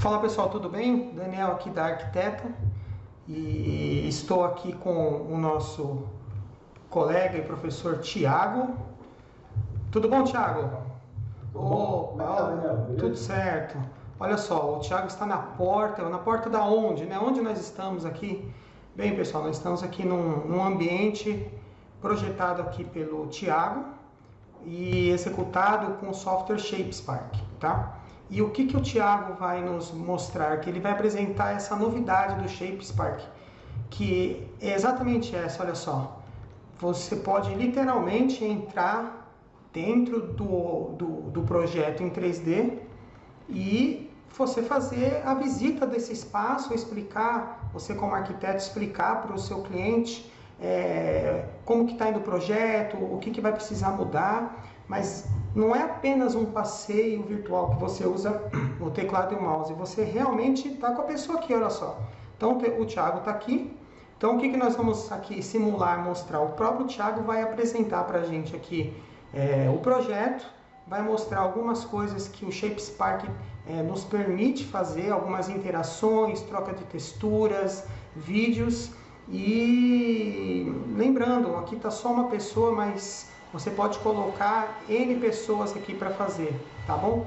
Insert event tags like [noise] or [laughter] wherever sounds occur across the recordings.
Fala pessoal, tudo bem? Daniel aqui da Arquiteta e estou aqui com o nosso colega e professor Tiago. Tudo bom, Tiago? Tudo oh, tudo certo. Olha só, o Tiago está na porta, na porta da onde, né? Onde nós estamos aqui? Bem, pessoal, nós estamos aqui num, num ambiente projetado aqui pelo Tiago e executado com o software ShapeSpark, tá? E o que, que o Thiago vai nos mostrar? Que ele vai apresentar essa novidade do ShapeSpark, que é exatamente essa, olha só. Você pode literalmente entrar dentro do, do, do projeto em 3D e você fazer a visita desse espaço, explicar, você como arquiteto explicar para o seu cliente é, como que está indo o projeto, o que, que vai precisar mudar, mas não é apenas um passeio virtual que você usa o teclado e o mouse, você realmente está com a pessoa aqui, olha só. Então o Thiago está aqui, então o que, que nós vamos aqui simular, mostrar? O próprio Thiago vai apresentar para a gente aqui é, o projeto, vai mostrar algumas coisas que o ShapeSpark é, nos permite fazer, algumas interações, troca de texturas, vídeos, e lembrando, aqui está só uma pessoa, mas você pode colocar N pessoas aqui para fazer, tá bom?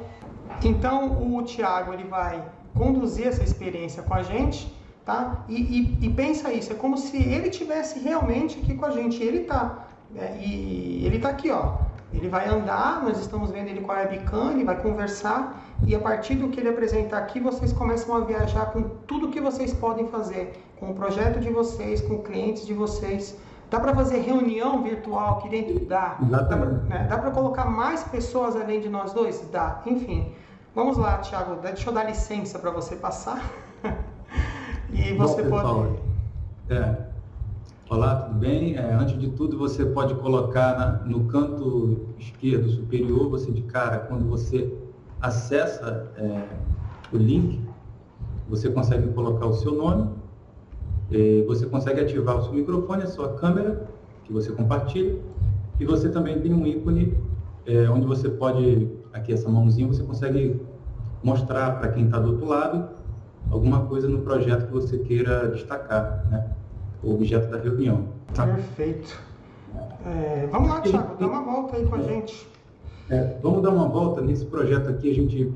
Então o Tiago ele vai conduzir essa experiência com a gente, tá? E, e, e pensa isso, é como se ele tivesse realmente aqui com a gente. Ele tá, é, e ele tá aqui, ó. Ele vai andar, nós estamos vendo ele com a webcam, ele vai conversar e a partir do que ele apresentar aqui, vocês começam a viajar com tudo que vocês podem fazer, com o projeto de vocês, com clientes de vocês. Dá para fazer reunião virtual aqui dentro? Dá. Exatamente. Dá para né? colocar mais pessoas além de nós dois? Dá. Enfim, vamos lá, Thiago. Deixa eu dar licença para você passar. [laughs] e você Bom, pode... É. Olá, tudo bem? É, antes de tudo, você pode colocar na, no canto esquerdo superior, você de cara, quando você acessa é, o link, você consegue colocar o seu nome, você consegue ativar o seu microfone, a sua câmera, que você compartilha, e você também tem um ícone é, onde você pode, aqui essa mãozinha, você consegue mostrar para quem está do outro lado alguma coisa no projeto que você queira destacar, né? o objeto da reunião. Tá? Perfeito. É, vamos lá, Thiago, dá uma volta aí com a é. gente. É, vamos dar uma volta nesse projeto aqui. A gente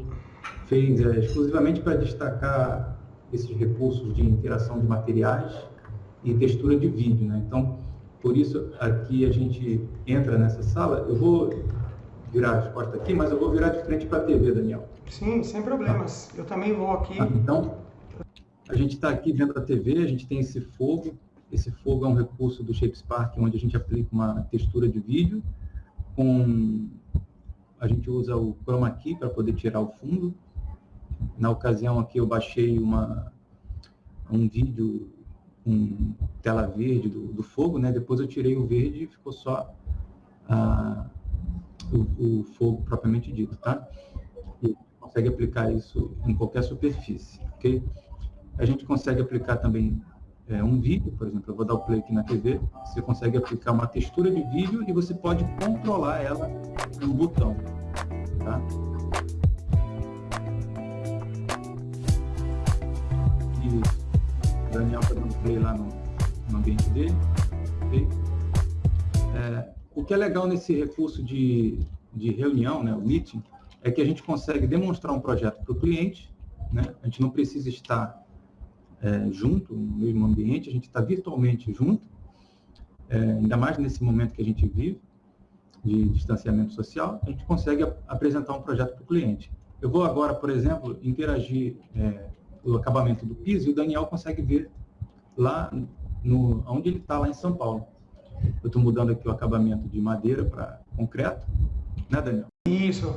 fez é, exclusivamente para destacar esses recursos de interação de materiais e textura de vídeo. Né? Então, por isso aqui a gente entra nessa sala. Eu vou virar as costas aqui, mas eu vou virar de frente para a TV, Daniel. Sim, sem problemas. Eu também vou aqui. Ah, então, a gente está aqui vendo a TV, a gente tem esse fogo esse fogo é um recurso do ShapeSpark, onde a gente aplica uma textura de vídeo. Com, a gente usa o Chroma Key para poder tirar o fundo. Na ocasião aqui eu baixei uma, um vídeo com tela verde do, do fogo, né? depois eu tirei o verde e ficou só o, o, fogo propriamente dito. Tá? E consegue aplicar isso em qualquer superfície. ok? A gente consegue aplicar também é, um vídeo, por exemplo, eu vou dar o play aqui na TV, você consegue aplicar uma textura de vídeo e você pode controlar ela com um botão. Tá? O Daniel está dando play lá no, no ambiente dele. Okay? É, o que é legal nesse recurso de, de reunião, né, o meeting, é que a gente consegue demonstrar um projeto para o cliente, né? a gente não precisa estar é, junto, no mesmo ambiente, a gente está virtualmente junto, é, ainda mais nesse momento que a gente vive, de distanciamento social, a gente consegue apresentar um projeto para o cliente. Eu vou agora, por exemplo, interagir é, o acabamento do piso e o Daniel consegue ver lá no, onde ele está, lá em São Paulo. Eu estou mudando aqui o acabamento de madeira para concreto, né, Daniel? Isso.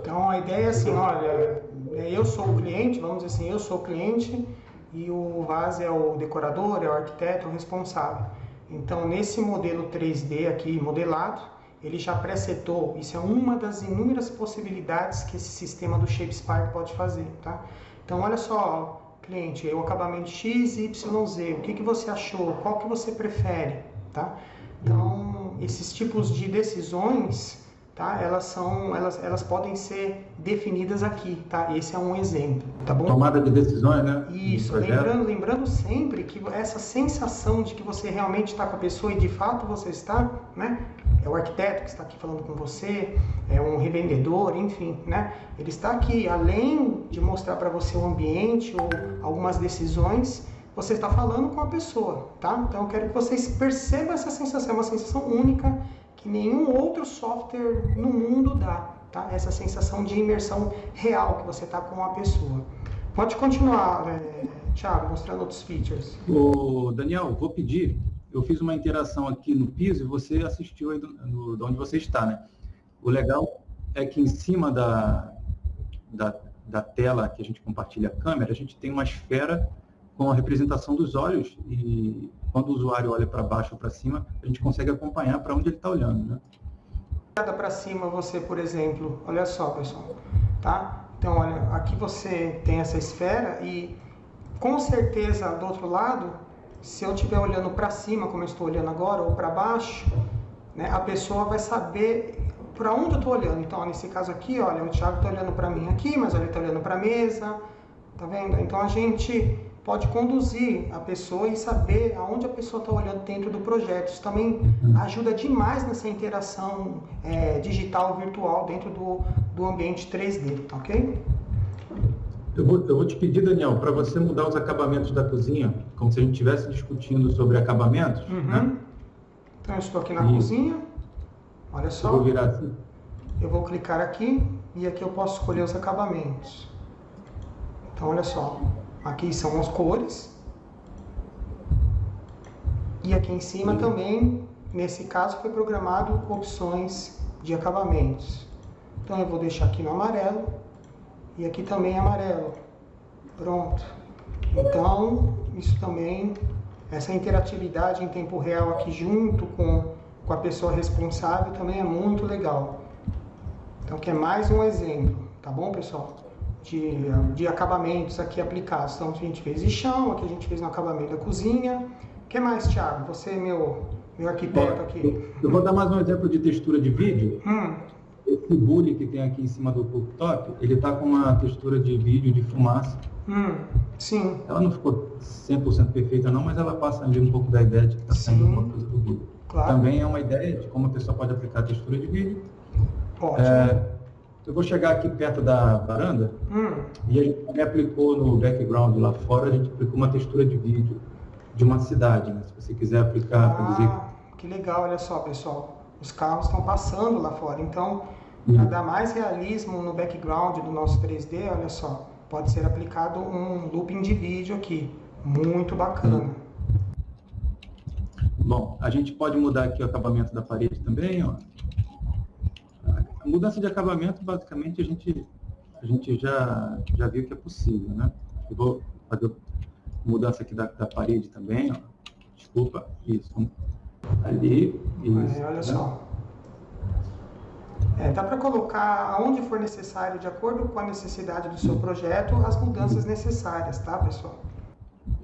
Então, a ideia é assim, olha, eu sou o cliente, vamos dizer assim, eu sou o cliente, e o Vaz é o decorador, é o arquiteto, o responsável. Então, nesse modelo 3D aqui, modelado, ele já presetou, isso é uma das inúmeras possibilidades que esse sistema do ShapeSpark pode fazer, tá? Então, olha só, cliente, o acabamento X, Y, Z, o que, que você achou, qual que você prefere, tá? Então, esses tipos de decisões tá? Elas são, elas, elas podem ser definidas aqui, tá? Esse é um exemplo, tá bom? Tomada de decisões, né? Isso, lembrando, lembrando sempre que essa sensação de que você realmente está com a pessoa e de fato você está, né? É o arquiteto que está aqui falando com você, é um revendedor, enfim, né? Ele está aqui, além de mostrar para você o ambiente ou algumas decisões, você está falando com a pessoa, tá? Então eu quero que vocês percebam essa sensação, é uma sensação única que nenhum outro software no mundo dá, tá? Essa sensação de imersão real que você está com a pessoa. Pode continuar, é, Thiago, mostrando outros features. O Daniel, vou pedir, eu fiz uma interação aqui no piso e você assistiu aí do, do, de onde você está, né? O legal é que em cima da, da, da tela que a gente compartilha a câmera, a gente tem uma esfera com a representação dos olhos e quando o usuário olha para baixo ou para cima, a gente consegue acompanhar para onde ele está olhando, né? para cima você, por exemplo, olha só, pessoal, tá? Então, olha, aqui você tem essa esfera e com certeza do outro lado, se eu estiver olhando para cima, como eu estou olhando agora, ou para baixo, né, a pessoa vai saber para onde eu estou olhando. Então, nesse caso aqui, olha, o Thiago está olhando para mim aqui, mas ele está olhando para a mesa, tá vendo? Então, a gente pode conduzir a pessoa e saber aonde a pessoa está olhando dentro do projeto. Isso também uhum. ajuda demais nessa interação é, digital virtual dentro do, do ambiente 3D, ok? Eu vou, eu vou te pedir, Daniel, para você mudar os acabamentos da cozinha, como se a gente estivesse discutindo sobre acabamentos. Uhum. Né? Então, eu estou aqui na cozinha. Olha só. Eu vou virar assim. Eu vou clicar aqui e aqui eu posso escolher os acabamentos. Então, olha só. Aqui são as cores. E aqui em cima também, nesse caso, foi programado opções de acabamentos. Então eu vou deixar aqui no amarelo e aqui também amarelo. Pronto. Então, isso também, essa interatividade em tempo real aqui junto com, com a pessoa responsável também é muito legal. Então, que é mais um exemplo, tá bom, pessoal? de, de acabamentos aqui aplicados. Então, a gente fez de chão, aqui a gente fez no acabamento da cozinha. O que mais, Thiago? Você, meu, meu arquiteto aqui. Eu vou dar mais um exemplo de textura de vídeo. Hum. Esse bully que tem aqui em cima do cooktop, ele está com uma textura de vídeo de fumaça. Hum, sim. Ela não ficou 100% perfeita não, mas ela passa ali um pouco da ideia de que está sendo uma coisa do bully. Claro. Também é uma ideia de como a pessoa pode aplicar a textura de vídeo. Ótimo. É, eu vou chegar aqui perto da varanda hum. e a gente também aplicou no background lá fora, a gente aplicou uma textura de vídeo de uma cidade, né? Se você quiser aplicar ah, dizer... que legal, olha só, pessoal. Os carros estão passando lá fora, então, para dar mais realismo no background do nosso 3D, olha só, pode ser aplicado um looping de vídeo aqui. Muito bacana. Hum. Bom, a gente pode mudar aqui o acabamento da parede também, ó mudança de acabamento, basicamente, a gente, a gente já, já viu que é possível, né? Eu vou fazer mudança aqui da, da parede também, ó. Desculpa, isso. Ali, isso. É, olha né? só. É, dá para colocar aonde for necessário, de acordo com a necessidade do seu projeto, as mudanças necessárias, tá, pessoal?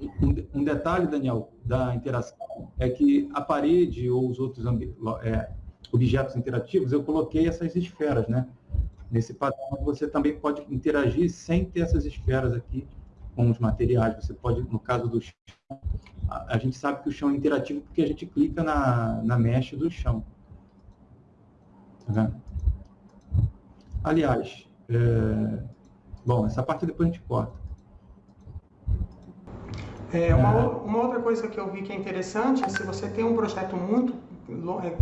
Um, um detalhe, Daniel, da interação é que a parede ou os outros é, objetos interativos, eu coloquei essas esferas, né? Nesse padrão, você também pode interagir sem ter essas esferas aqui com os materiais. Você pode, no caso do chão, a, a gente sabe que o chão é interativo porque a gente clica na, na mesh do chão. Tá vendo? Aliás, é... bom, essa parte depois a gente corta. É, uma, uma, outra coisa que eu vi que é interessante é se você tem um projeto muito é,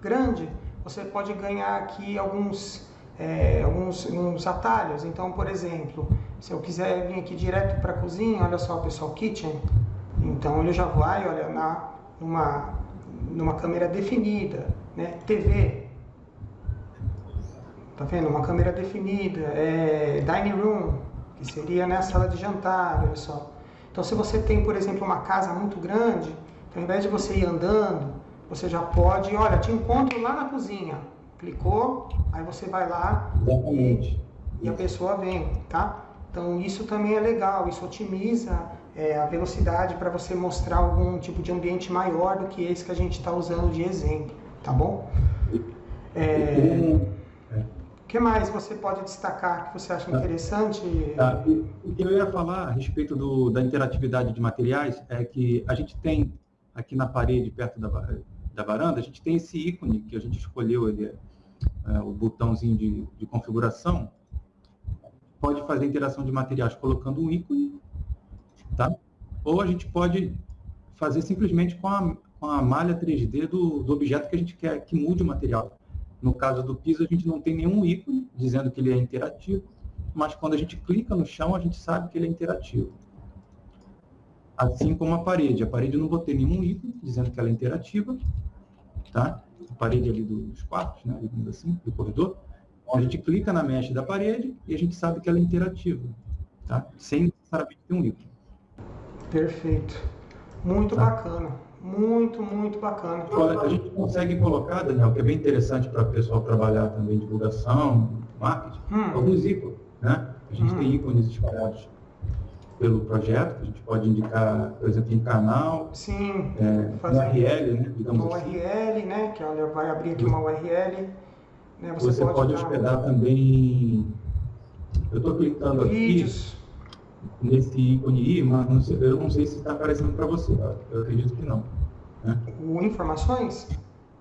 grande, você pode ganhar aqui alguns, é, alguns, atalhos. Então, por exemplo, se eu quiser vir aqui direto para a cozinha, olha só, pessoal, kitchen. Então, ele já vai, olha, na, numa, numa câmera definida, né? TV. Tá vendo? Uma câmera definida. É, dining room, que seria né, a sala de jantar, olha só. Então, se você tem, por exemplo, uma casa muito grande, então, ao invés de você ir andando, você já pode, olha, te encontro lá na cozinha. Clicou, aí você vai lá e, e, a pessoa vem, tá? Então isso também é legal, isso otimiza é, a velocidade para você mostrar algum tipo de ambiente maior do que esse que a gente está usando de exemplo, tá bom? É, que mais você pode destacar que você acha tá. interessante? Tá. O que eu ia falar a respeito do, da interatividade de materiais é que a gente tem aqui na parede, perto da, da varanda, a gente tem esse ícone que a gente escolheu, ele, é, o botãozinho de, de configuração, pode fazer interação de materiais colocando um ícone, tá? ou a gente pode fazer simplesmente com a, com a malha 3D do, do objeto que a gente quer que mude o material. No caso do piso, a gente não tem nenhum ícone dizendo que ele é interativo, mas quando a gente clica no chão, a gente sabe que ele é interativo. Assim como a parede. A parede eu não vou ter nenhum ícone dizendo que ela é interativa, tá? A parede ali dos quartos, né? digamos assim, do corredor. A gente clica na mesh da parede e a gente sabe que ela é interativa, tá? Sem necessariamente ter um ícone. Perfeito. Muito tá. bacana. Muito, muito bacana. A gente consegue colocar, Daniel, que é bem interessante para o pessoal trabalhar também divulgação, marketing, hum. alguns ícones. Né? A gente hum. tem ícones espalhados pelo projeto, a gente pode indicar, por exemplo, em canal, Sim, é, fazer URL, né? Digamos uma assim. URL, né? Que olha, vai abrir aqui uma URL. Né? Você, Você, pode, pode hospedar também. Eu estou clicando vídeos. aqui nesse ícone I, mas eu não sei se está aparecendo para você. Tá? Eu acredito que não. Né? O informações?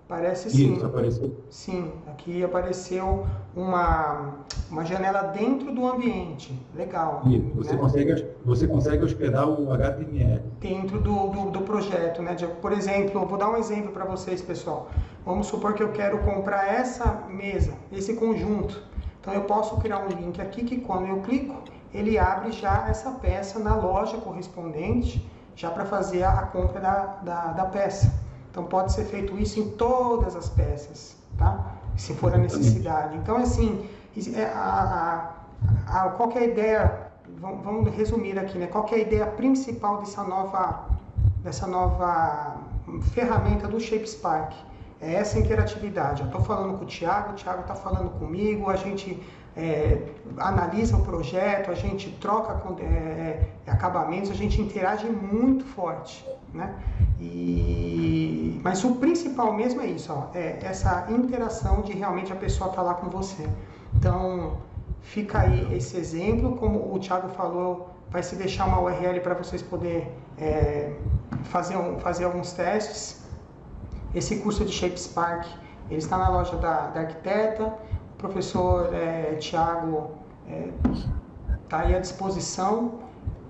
Parece sim. Isso, apareceu. Sim, aqui apareceu uma, uma janela dentro do ambiente. Legal. Isso, você, né? consegue, você consegue hospedar o HTML. Dentro do, do, do projeto, né? De, por exemplo, vou dar um exemplo para vocês, pessoal. Vamos supor que eu quero comprar essa mesa, esse conjunto. Então eu posso criar um link aqui que quando eu clico, ele abre já essa peça na loja correspondente, já para fazer a, compra da, da, da, peça. Então pode ser feito isso em todas as peças, tá? Se for a necessidade. Então assim, é, a, a, a, qual é a ideia, vamos resumir aqui, né? Qual é a ideia principal dessa nova, dessa nova ferramenta do ShapeSpark? É essa interatividade. Eu estou falando com o Thiago, o Thiago está falando comigo, a gente é, analisa o projeto, a gente troca é, é, acabamentos, a gente interage muito forte, né? E, mas o principal mesmo é isso, ó, é essa interação de realmente a pessoa estar tá lá com você. Então, fica aí esse exemplo, como o Thiago falou, vai se deixar uma URL para vocês poderem é, fazer, um, fazer alguns testes. Esse curso de ShapeSpark, ele está na loja da, da Arquiteta, professor é, Tiago está é, aí à disposição.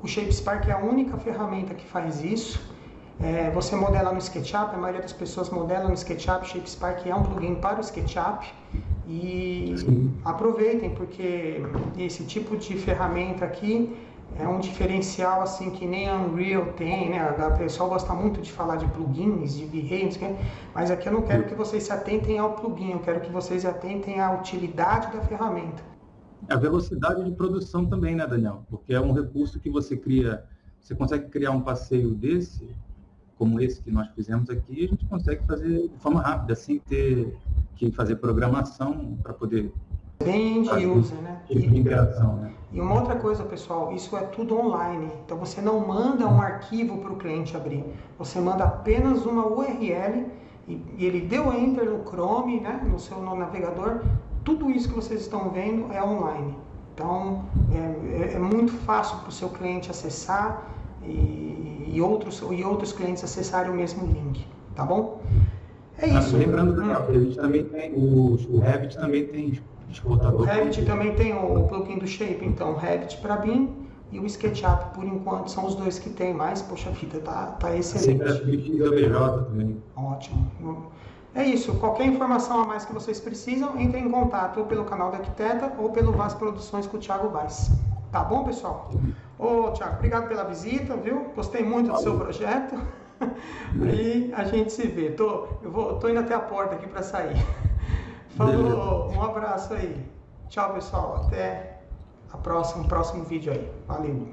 O ShapeSpark é a única ferramenta que faz isso. É, você modela no SketchUp, a maioria das pessoas modela no SketchUp. ShapeSpark é um plugin para o SketchUp. E Sim. aproveitem, porque esse tipo de ferramenta aqui é um diferencial assim que nem a Unreal tem, né? O pessoal gosta muito de falar de plugins, de V-Ray, mas aqui eu não quero que vocês se atentem ao plugin, eu quero que vocês se atentem à utilidade da ferramenta. A velocidade de produção também, né, Daniel? Porque é um recurso que você cria, você consegue criar um passeio desse, como esse que nós fizemos aqui, a gente consegue fazer de forma rápida, sem ter que fazer programação para poder bem end user, né? Tipo de interação, né? E uma outra coisa, pessoal, isso é tudo online. Então você não manda um arquivo para o cliente abrir. Você manda apenas uma URL e, e, ele deu enter no Chrome, né? No seu no navegador. Tudo isso que vocês estão vendo é online. Então é, é, é muito fácil para o seu cliente acessar e, e, outros, e outros clientes acessarem o mesmo link. Tá bom? É isso. Ah, lembrando hum. a gente também tem, o, o Revit também tem o Revit também tem o plugin do Shape, então o Revit para BIM e o SketchUp, por enquanto, são os dois que tem mais. Poxa vida, tá, tá excelente. Sempre a BJ também. Ótimo. É isso. Qualquer informação a mais que vocês precisam, entre em contato ou pelo canal da Arquiteta ou pelo Vaz Produções com o Thiago Vaz. Tá bom, pessoal? Ô, Thiago, obrigado pela visita, viu? Gostei muito do seu projeto. [laughs] e a gente se vê. Tô, eu vou, tô indo até a porta aqui para sair. Falou, um abraço aí. Tchau, pessoal. Até a próxima, próximo vídeo aí. Valeu.